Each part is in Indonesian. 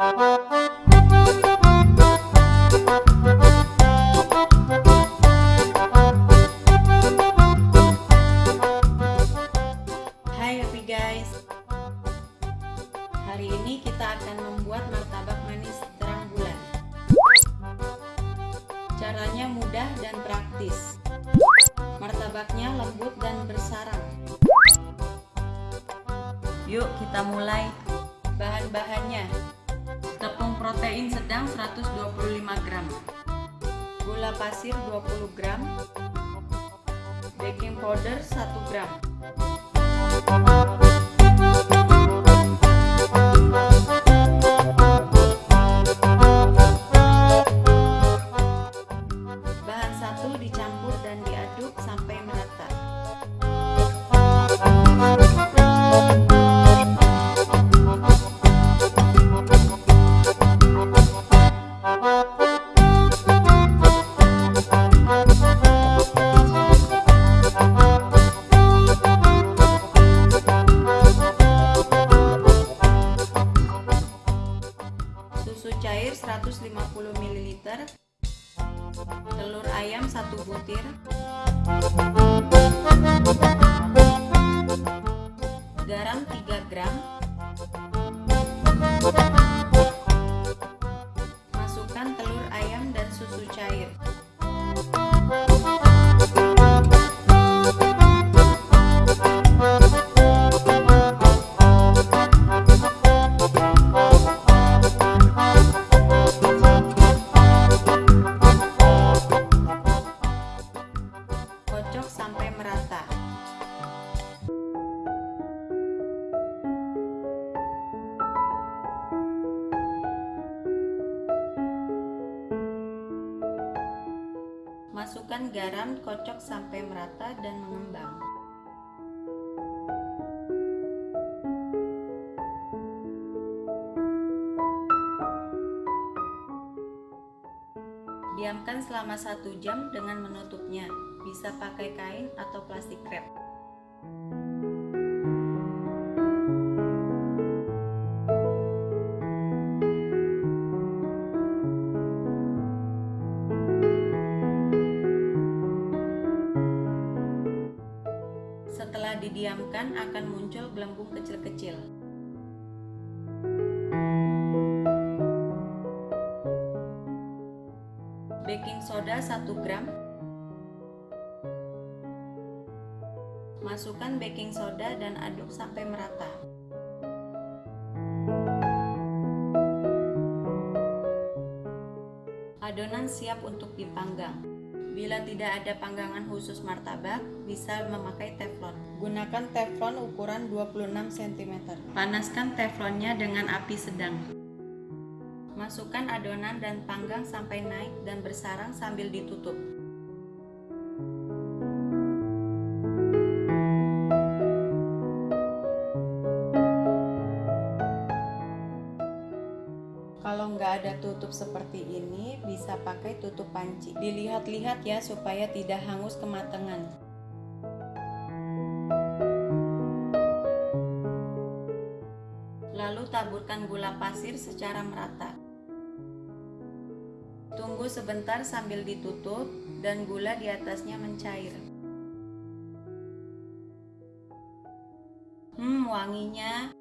Hai happy guys. Hari ini kita akan membuat martabak manis terang bulan Caranya mudah dan praktis. Martabaknya lembut dan bersarang. Yuk kita mulai Bahan-bahannya protein sedang 125 gram. Gula pasir 20 gram. Baking powder 1 gram 250 ml telur ayam 1 butir garam 3 gram masukkan telur ayam dan susu cair. Masukkan garam, kocok sampai merata dan mengembang. Diamkan selama satu jam dengan menutupnya. Bisa pakai kain atau plastik wrap. Setelah didiamkan akan muncul gelembung kecil-kecil. Baking soda 1 gram. Masukkan baking soda dan aduk sampai merata. Adonan siap untuk dipanggang. Bila tidak ada panggangan khusus martabak, bisa memakai teflon. Gunakan teflon ukuran 26 cm. Panaskan teflonnya dengan api sedang. Masukkan adonan dan panggang sampai naik dan bersarang sambil ditutup. Ada tutup seperti ini, bisa pakai tutup panci. Dilihat-lihat ya supaya tidak hangus kematangan. Lalu taburkan gula pasir secara merata. Tunggu sebentar sambil ditutup dan gula di atasnya mencair. Hmm, wanginya.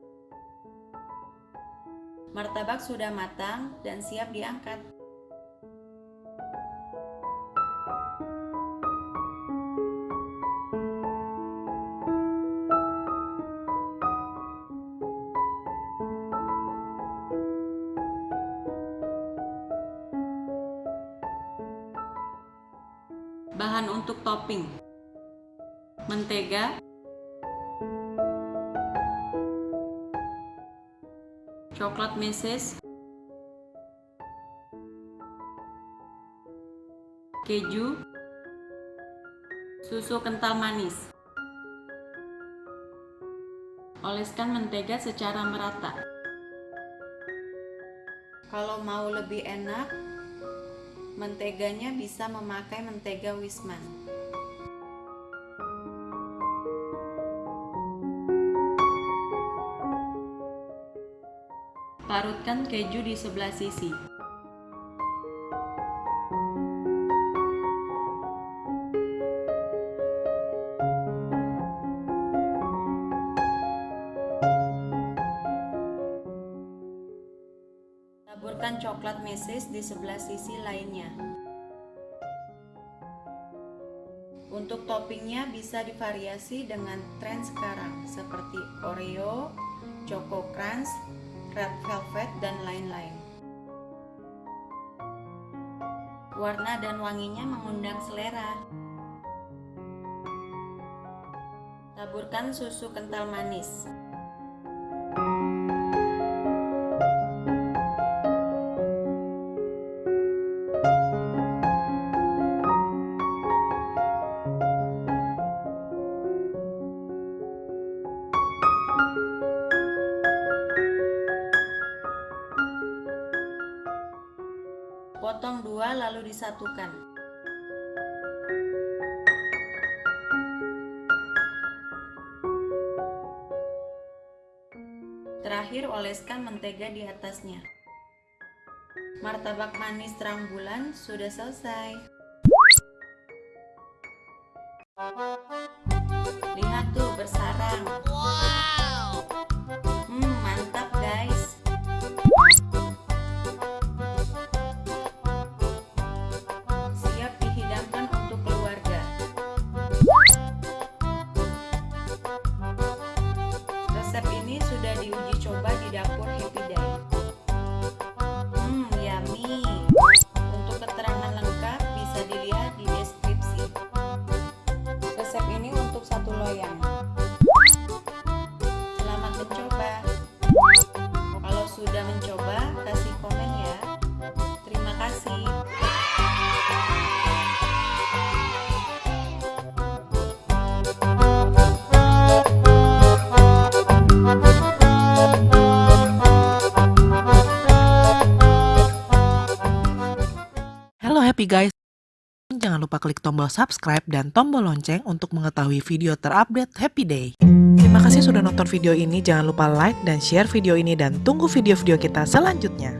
Martabak sudah matang dan siap diangkat. Bahan untuk topping Mentega Coklat meses. Keju. Susu kental manis. Oleskan mentega secara merata. Kalau mau lebih enak Menteganya bisa memakai mentega Wisman. Parutkan keju di sebelah sisi. Taburkan coklat meses di sebelah sisi lainnya. Untuk toppingnya bisa divariasi dengan tren sekarang seperti Oreo, Choco Crunch, Red Velvet, dan lain-lain. Warna dan wanginya mengundang selera. Taburkan susu kental manis. Potong dua lalu disatukan. Terakhir oleskan mentega di atasnya. Martabak manis terang bulan sudah selesai. Lihat tuh bersarang. Hmm, Happy guys. Jangan lupa klik tombol subscribe dan tombol lonceng untuk mengetahui video terupdate Happy Day. Terima kasih sudah nonton video ini. Jangan lupa like dan share video ini dan tunggu video-video kita selanjutnya.